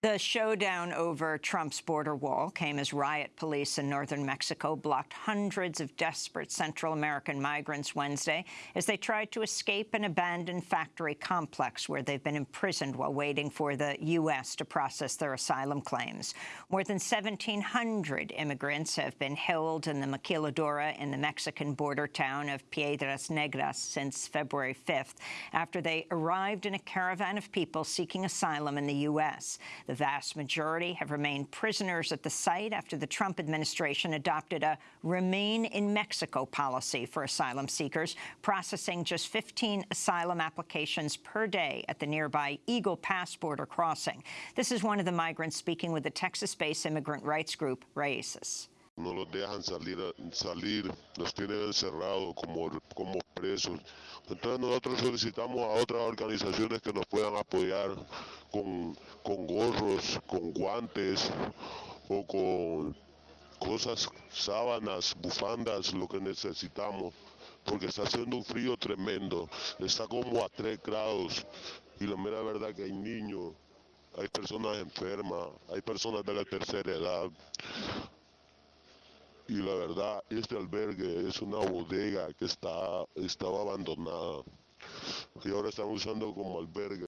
The showdown over Trump's border wall came as riot police in northern Mexico blocked hundreds of desperate Central American migrants Wednesday as they tried to escape an abandoned factory complex where they've been imprisoned while waiting for the U.S. to process their asylum claims. More than 1,700 immigrants have been held in the maquiladora in the Mexican border town of Piedras Negras since February 5th after they arrived in a caravan of people seeking asylum in the U.S. The vast majority have remained prisoners at the site after the Trump administration adopted a remain in Mexico policy for asylum seekers, processing just 15 asylum applications per day at the nearby Eagle Pass border crossing. This is one of the migrants speaking with the Texas-based immigrant rights group Raíces. no los dejan salir, salir los tienen encerrados como, como presos. Entonces nosotros solicitamos a otras organizaciones que nos puedan apoyar con, con gorros, con guantes o con cosas, sábanas, bufandas, lo que necesitamos, porque está haciendo un frío tremendo, está como a 3 grados y la mera verdad que hay niños, hay personas enfermas, hay personas de la tercera edad, y la verdad este albergue es una bodega que está estaba abandonada y ahora están usando como albergue